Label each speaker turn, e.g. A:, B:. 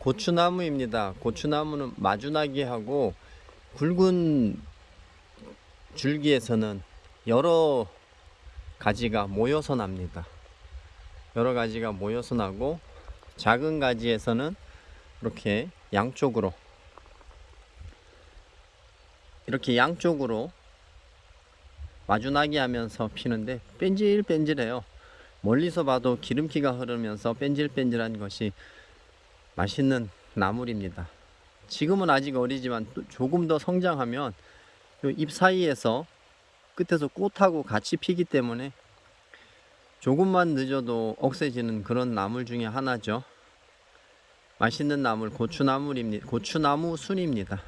A: 고추나무입니다. 고추나무는 마주나기하고 굵은 줄기에서는 여러 가지가 모여서 납니다. 여러 가지가 모여서 나고 작은 가지에서는 이렇게 양쪽으로 이렇게 양쪽으로 마주나기 하면서 피는데 뺀질뺀질해요. 멀리서 봐도 기름기가 흐르면서 뺀질뺀질한 것이 맛있는 나물입니다. 지금은 아직 어리지만 또 조금 더 성장하면 요잎 사이에서 끝에서 꽃하고 같이 피기 때문에 조금만 늦어도 억세지는 그런 나물 중에 하나죠. 맛있는 나물 고추나물입니다. 고추나무 순입니다.